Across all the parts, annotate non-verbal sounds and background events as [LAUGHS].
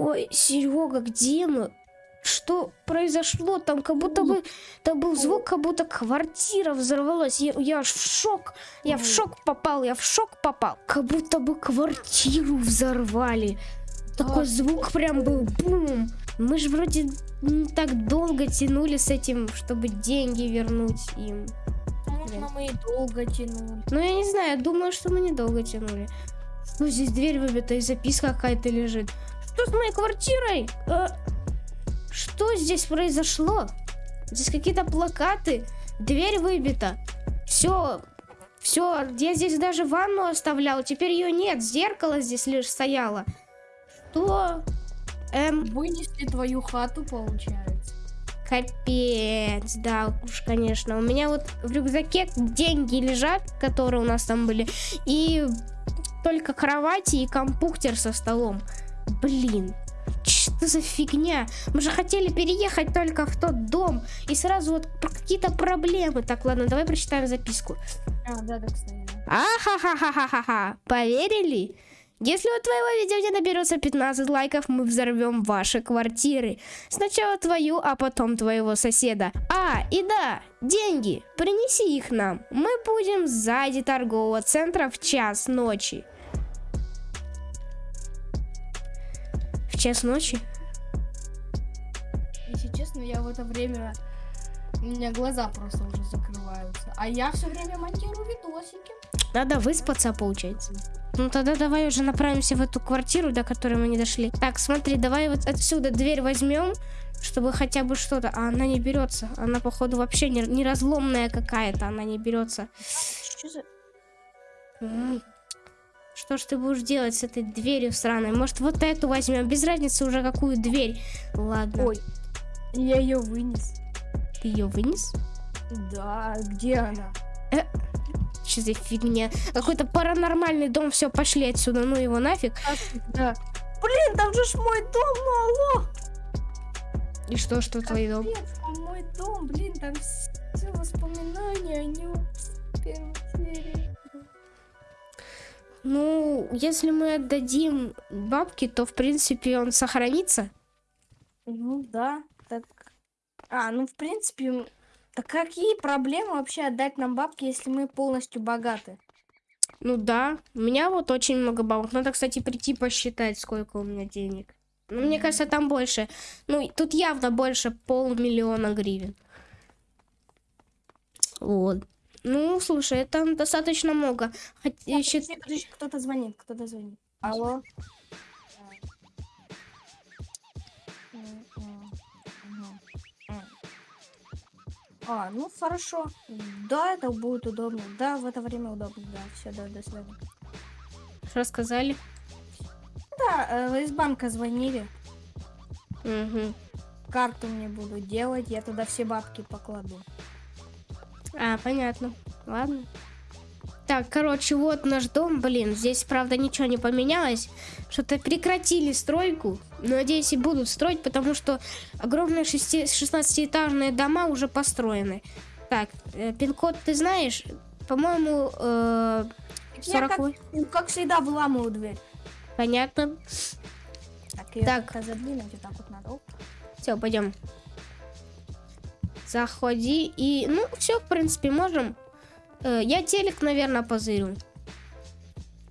Ой, Серега, где мы? Что произошло? Там как будто бы... Там был звук, как будто квартира взорвалась. Я, я аж в шок. Я в шок попал, я в шок попал. Как будто бы квартиру взорвали. Такой звук прям был бум. Мы же вроде не так долго тянули с этим, чтобы деньги вернуть им. Возможно, мы и долго тянули. Ну, я не знаю, думаю, что мы недолго тянули. Ну, здесь дверь выбита и записка какая-то лежит. Что с моей квартирой? Э, что здесь произошло? Здесь какие-то плакаты. Дверь выбита. Все, все. Я здесь даже ванну оставлял. Теперь ее нет. Зеркало здесь лишь стояло. Что? Эм, Вынесли твою хату, получается. Капец, да уж, конечно. У меня вот в рюкзаке деньги лежат, которые у нас там были, и только кровати и компьютер со столом. Блин, что за фигня? Мы же хотели переехать только в тот дом, и сразу вот какие-то проблемы. Так, ладно, давай прочитаем записку. А, да, да, кстати. Ахахахахаха. Поверили? Если у твоего видео не наберется 15 лайков, мы взорвем ваши квартиры. Сначала твою, а потом твоего соседа. А, и да, деньги. Принеси их нам. Мы будем сзади торгового центра в час ночи. Час ночи? Если честно, я в это время... У меня глаза просто уже закрываются. А я все время монтирую видосики. Надо выспаться, получается. Ну тогда давай уже направимся в эту квартиру, до которой мы не дошли. Так, смотри, давай вот отсюда дверь возьмем, чтобы хотя бы что-то. А она не берется. Она, походу, вообще не, не разломная какая-то. Она не берется. Что за... Что ж ты будешь делать с этой дверью сраной? Может, вот эту возьмем? Без разницы уже какую дверь. Ладно. Ой, я ее вынес. Ты ее вынес? Да, где она? Что за фигня? Какой-то паранормальный дом. Все, пошли отсюда. Ну его нафиг. Да. Блин, там же ж мой дом, ну алло! И что, что твой дом? Там мой дом, блин, там все воспоминания о нем. Ну, если мы отдадим бабки, то, в принципе, он сохранится. Ну да, так... А, ну в принципе, так какие проблемы вообще отдать нам бабки, если мы полностью богаты? Ну да, у меня вот очень много бабок. Надо, кстати, прийти посчитать, сколько у меня денег. Ну, мне кажется, там больше. Ну, тут явно больше полмиллиона гривен. Вот. Ну, слушай, это достаточно много. Хотя, Так, счит- кто-то звонит, кто-то звонит. Алло? А, ну хорошо. Да, это будет удобно. Да, в это время удобно. Да, все, да, до свидания. рассказали. Да, э, из банка звонили. Мгм. Карту мне буду делать, я туда все бабки покладу. А, понятно. Ладно. Так, короче, вот наш дом. Блин, здесь, правда, ничего не поменялось. Что-то прекратили стройку. Но, надеюсь, и будут строить, потому что огромные шести- 16-этажные дома уже построены. Так, э, пин-код ты знаешь? По-моему, э, Я как, 40 ну, как всегда выламываю дверь. Понятно. Так, Так. вот так вот надо. Все, пойдем. Заходи и... Ну, все, в принципе, можем. Э, я телек, наверное, позырю.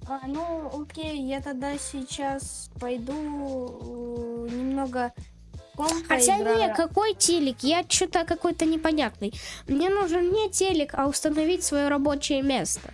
А, ну, окей, я тогда сейчас пойду э, немного Хотя поиграю. не, какой телек? Я что-то какой-то непонятный. Мне нужен не телек, а установить свое рабочее место.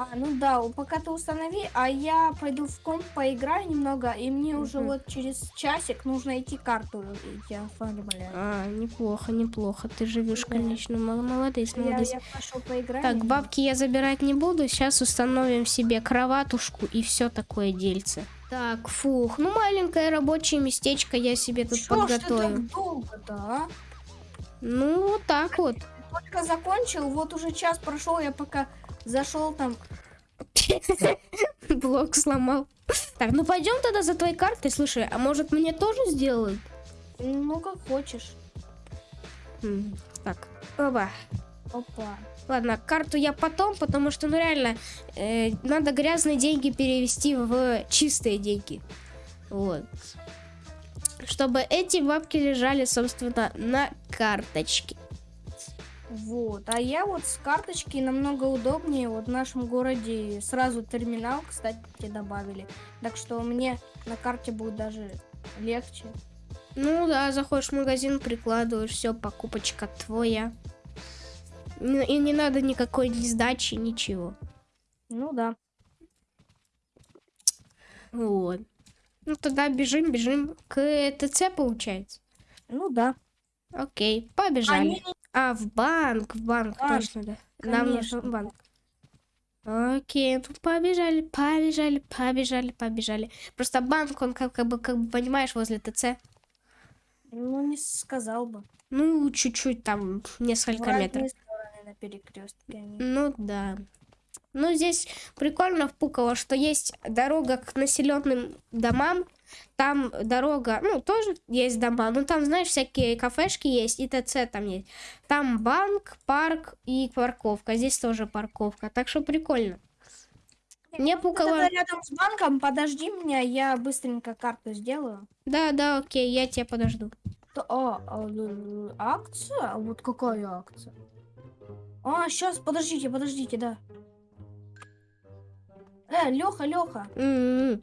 А, ну да, пока ты установи, а я пойду в комп поиграю немного, и мне уже Мгм. вот через часик нужно идти карту идти оформлять. А, неплохо, неплохо. Ты живешь, Да. конечно, мол- молодец, Я, молодец. я пошел поиграть. Так, бабки я забирать не буду. Сейчас установим себе кроватушку и все такое дельце. Так, фух, ну маленькое рабочее местечко я себе тут ты подготовил. долго-то, а? Ну, вот так вот. Только закончил, вот уже час прошел, я пока зашел там. [LAUGHS] Блок сломал. Так, ну пойдем тогда за твоей картой. Слушай, а может мне тоже сделают? Ну, как хочешь. Так, оба. Опа. Ладно, карту я потом, потому что, ну реально, э, надо грязные деньги перевести в чистые деньги. Вот. Чтобы эти бабки лежали, собственно, на карточке. Вот. А я вот с карточки намного удобнее. Вот в нашем городе сразу терминал, кстати, добавили. Так что мне на карте будет даже легче. Ну да, заходишь в магазин, прикладываешь, все, покупочка твоя. Ну, И не надо никакой ни сдачи, ничего. Ну да. Вот. Ну тогда бежим, бежим к ТЦ, получается. Ну да. Окей, побежали. Они- А, в банк, в банк, А, точно, да. Нам конечно. нужен банк. Окей, ну побежали, побежали, побежали, побежали. Просто банк, он как, как бы, как бы, понимаешь, возле ТЦ. Ну, не сказал бы. Ну, чуть-чуть там, несколько разные метров. на перекрестке они. Ну да. Ну, здесь прикольно в Пуково, что есть дорога к населенным домам. Там дорога, ну, тоже есть дома. Ну, там, знаешь, всякие кафешки есть, и ТЦ там есть. Там банк, парк и парковка. Здесь тоже парковка. Так что прикольно. Мне Ты Пуково... тогда рядом с банком, подожди меня, я быстренько карту сделаю. Да, да, окей, я тебя подожду. То- А, а, э, акция? Вот какая акция? А, сейчас, подождите, подождите, да. Э, Леха, Леха. М-м-м.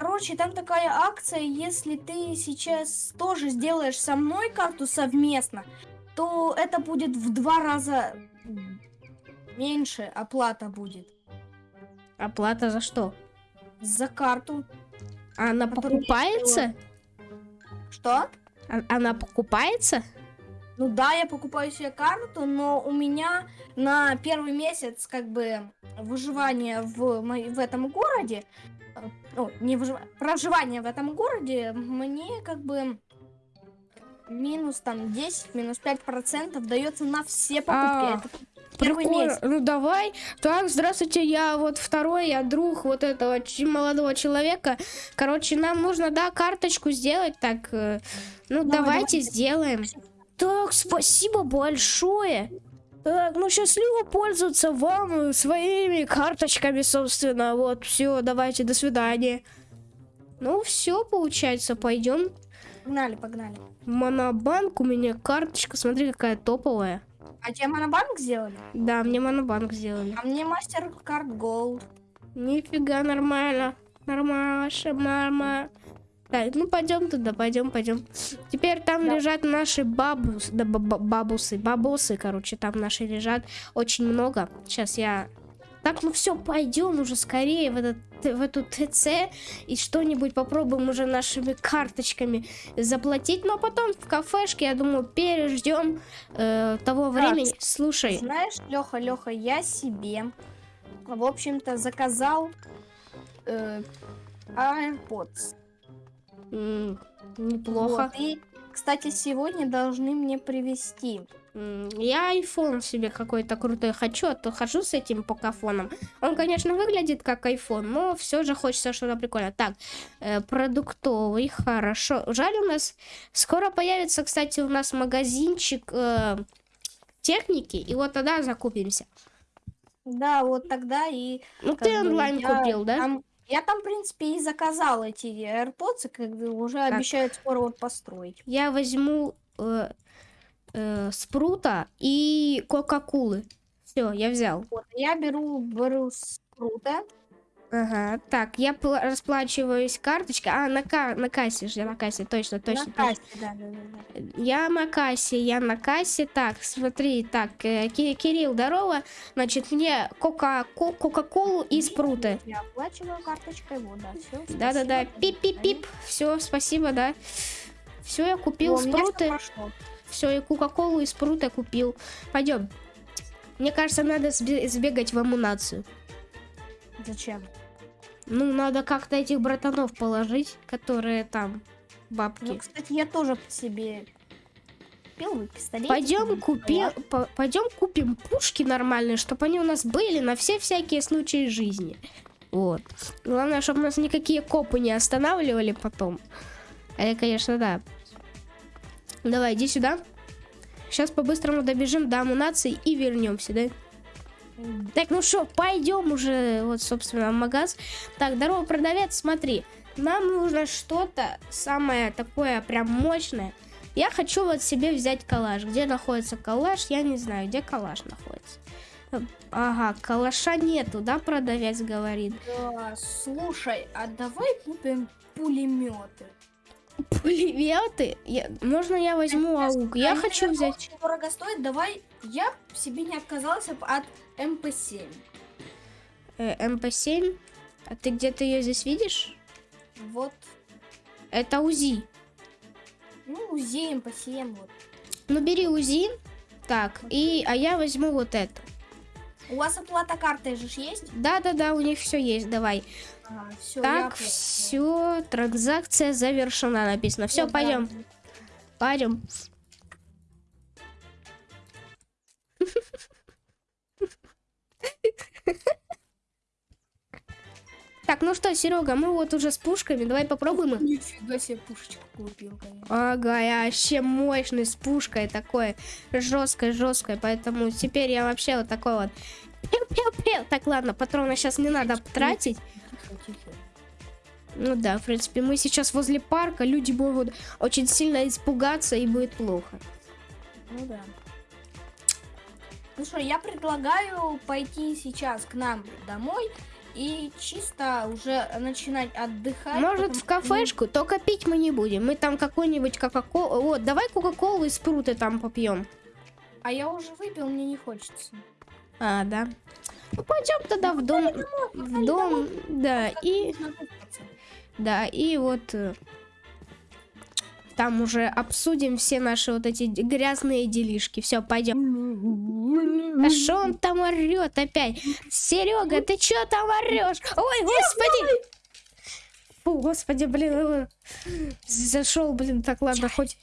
Короче, там такая акция, если ты сейчас тоже сделаешь со мной карту совместно, то это будет в два раза меньше оплата будет Оплата за что? за карту. А Она покупается? Что? А- Она покупается? Ну да, я покупаю себе карту, но у меня на первый месяц как бы выживание в, в этом городе, ну, не выживание, проживание в этом городе, мне как бы минус там 10, минус 5 процентов дается на все покупки. А, первый Прикольно. месяц. Ну давай. Так, здравствуйте, я вот второй, я друг вот этого молодого человека. Короче, нам нужно, да, карточку сделать. Так, э, ну Давай, давайте давай. сделаем. Так, спасибо большое. Так, ну счастливо пользоваться вам своими карточками, собственно. Вот, все, давайте, до свидания. Ну, все, получается, пойдем. Погнали, погнали. Монобанк, у меня карточка, смотри, какая топовая. А тебе монобанк сделали? Да, мне монобанк сделали. А мне мастер-карт Gold. Нифига, нормально. Нормально, нормально. Так, ну пойдем туда, пойдем, пойдем. Теперь там Да. лежат наши бабус, да, ба- ба- бабусы, бабосы, короче, там наши лежат очень много. Сейчас я... Так, ну все, пойдем уже скорее в, этот, в эту ТЦ и что-нибудь попробуем уже нашими карточками заплатить. Но потом в кафешке, я думаю, переждем э, того времени. Слушай, Знаешь, Леха, Леха, я себе, в общем-то, заказал э, AirPods. М, неплохо. Вот, И, кстати, сегодня должны мне привезти. Я iPhone себе какой-то крутой хочу, а то хожу с этим покафоном. Он, конечно, выглядит как iPhone, но все же хочется что-то прикольное. Так, э, продуктовый, хорошо. Жаль, у нас скоро появится, кстати, у нас магазинчик э, техники, и вот тогда закупимся. Да, вот тогда и... Ну, ты онлайн я купил, да? там- я там, в принципе, и заказал эти AirPods, как бы уже обещают скоро вот построить. Я возьму э, э, спрута и кока-кулы. Все, я взял. Вот, я беру, беру спрута. Ага, так, я пла- расплачиваюсь карточкой. А, на, ка- на кассе же, я на кассе, точно, точно. на кассе, да, да, да, да. Я на кассе, я на кассе. Так, смотри, так, э, Ки- Кирилл, здорово. Значит, мне кока- ко- кока-колу и спруты. Я оплачиваю карточкой, вот, да, все. Да-да-да, пип-пип-пип. Все, спасибо, да. Все, я купил спруты. Все, и кока-колу и спруты купил. Пойдем. Мне кажется, надо сбе- сбегать в амунацию. Зачем? Ну, надо как-то этих братанов положить, которые там Ну, бабки. кстати, я тоже себе купил пистолет. Пойдем купим, пойдем купим пушки нормальные, чтобы они у нас были на все всякие случаи жизни. Вот. Главное, чтобы нас никакие копы не останавливали потом. Это, конечно, да. Давай, иди сюда. Сейчас по-быстрому добежим до амунации и вернемся, да? Так, ну что, пойдем уже, вот, собственно, в магаз. Так, здорово, продавец, смотри. нам нужно что-то самое такое прям мощное. Я хочу вот себе взять калаш. Где находится калаш, я не знаю, где калаш находится. Ага, калаша нету, да, продавец говорит. Да, слушай, а давай купим пулеметы. Пулеметы? Я- можно я возьму аук? Я Они, хочу наверное, взять... Очень дорого стоит. Давай, я себе не отказался от МП-7. э, МП-7. А ты где-то ее здесь видишь? Вот, Это УЗИ. ну, УЗИ, МП-7, вот. Ну, бери УЗИ. Так, и... А я возьму вот это. У вас оплата картой же есть? Да-да-да, у них все есть, давай. Все, так, все, транзакция завершена, написано. Все, пойдем, пойдем. Так, ну что, Серега, мы вот уже с пушками, давай попробуем. Нифига себе пушечку купил, конечно. Ага, я вообще мощный с пушкой такой жесткой, жесткой, поэтому теперь я вообще вот такой вот. Так, ладно, патроны сейчас не надо тратить. Тихо, тихо. Ну да, в принципе, мы сейчас возле парка, люди могут очень сильно испугаться и будет плохо. Ну да. Ну что, я предлагаю пойти сейчас к нам домой и чисто уже начинать отдыхать. Может, потому в кафешку, только пить мы не будем. Мы там какой-нибудь кока-колу... Вот, давай кока-колу и спруты там попьем. ну, А я уже выпил, мне не хочется. А, да. Ну, пойдем тогда в дом. В дом, да, и... Да, и вот э, там уже обсудим все наши вот эти грязные делишки. Все, пойдем. А что он там орет опять? Серега, ты что там орешь? Ой, господи! Фу, господи, блин, э, зашел, блин, так ладно, хоть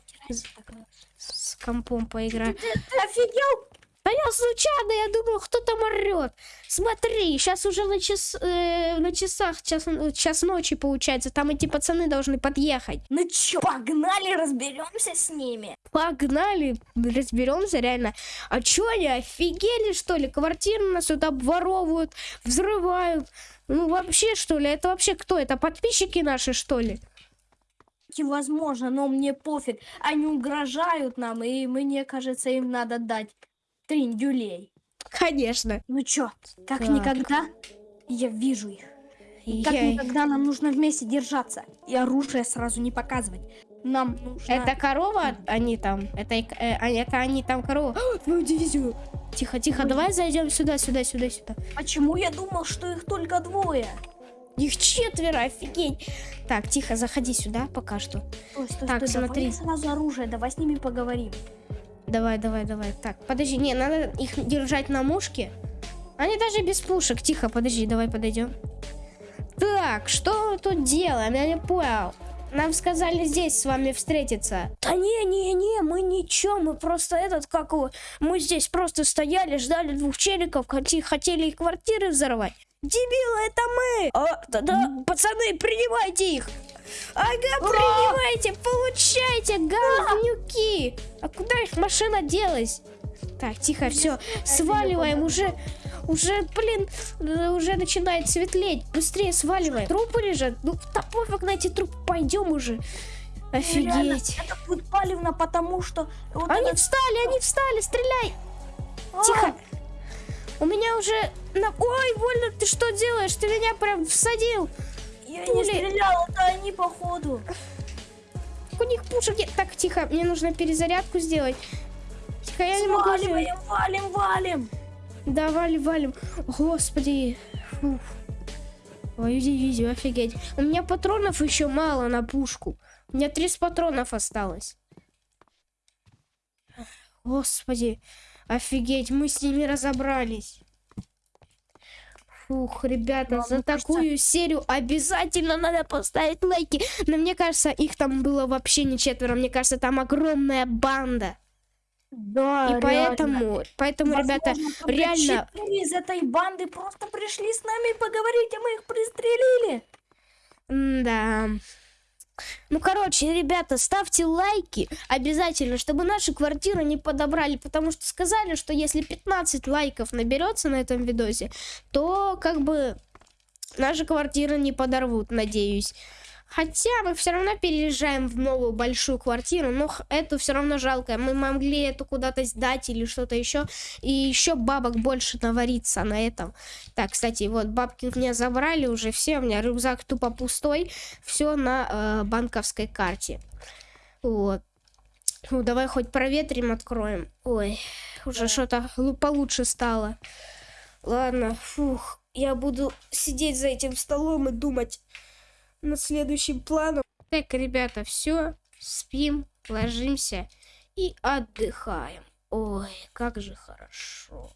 с- компом поиграю. Ты, ты офигел? А я случайно, я думал, кто там орет. Смотри, сейчас уже на, час, э, на часах час, час ночи получается. Там эти пацаны должны подъехать. Ну чё, погнали, разберемся с ними. Погнали, разберемся реально. А чё они офигели, что ли? Квартиры нас тут обворовывают, взрывают. Ну вообще, что ли? Это вообще кто? Это подписчики наши, что ли? Возможно, но мне пофиг. Они угрожают нам, и мне кажется, им надо дать триндюлей. Конечно. Ну чё, как Так. никогда я вижу их. И как Я- никогда нам нужно вместе держаться. И оружие сразу не показывать. Нам нужно... Это корова, они там. Это, э, они- это они там корова. А, Твою дивизию. Тихо, тихо, Ой. давай зайдем сюда, сюда, сюда, сюда. Почему я думал, что их только двое? Их четверо, офигеть. Так, тихо, заходи сюда пока что. Стой, стой, Так, стой, смотри. давай сразу оружие, давай с ними поговорим. Давай, давай, давай. Так, подожди, не, надо их держать на мушке. Они даже без пушек. Тихо, подожди, давай подойдем. Так, что мы тут делаем? Я не понял. Нам сказали здесь с вами встретиться. Да не, не, не, мы ничего, мы просто этот, как его, мы здесь просто стояли, ждали двух челиков, хотели их квартиры взорвать. Дебилы, это мы! А, да-да, пацаны, принимайте их! Ага, принимайте, получайте, говнюки! А куда их машина делась? Так, тихо, все, сваливаем уже. Уже, блин, э, уже начинает светлеть. Быстрее сваливаем. Трупы лежат. Ну, да пофиг на эти трупы. Пойдем уже. Реально, Офигеть. это будет палевно, потому что... Вот Они этот- встали, они встали, стреляй. А, Тихо. У меня уже... на- Ой, больно, ты что делаешь? Ты меня прям всадил. Я пули. не стрелял, это они походу. У них пушек нет. Так, тихо, мне нужно перезарядку сделать. Тихо, я не могу... сделать. Сваливаем, валим, валим. Да, валим, валим. Господи. Фух. Твою дивизию, офигеть. У меня патронов еще мало на пушку. У меня 30 патронов осталось. Господи. Офигеть, мы с ними разобрались. Фух, ребята, Да, за мне кажется- такую серию обязательно надо поставить лайки. Но мне кажется, их там было вообще не четверо. Мне кажется, там огромная банда. Да, И поэтому, поэтому, ребята, реально- из этой банды просто пришли с нами поговорить, а мы их пристрелили. Да. Ну, короче, ребята, ставьте лайки обязательно, чтобы наши квартиры не подобрали, потому что сказали, что если 15 лайков наберется на этом видосе, то как бы наши квартиры не подорвут, надеюсь. Хотя мы все равно переезжаем в новую большую квартиру, но эту все равно жалко. Мы могли эту куда-то сдать или что-то еще. И еще бабок больше навариться на этом. Так, кстати, вот бабки у меня забрали уже все. У меня рюкзак тупо пустой. Все на э, банковской карте. Вот. Ну, давай хоть проветрим, откроем. Ой, уже Да. что-то лу- получше стало. Ладно, фух, я буду сидеть за этим столом и думать над следующим планом. Так, ребята, все, спим, ложимся и отдыхаем. Ой, как же хорошо.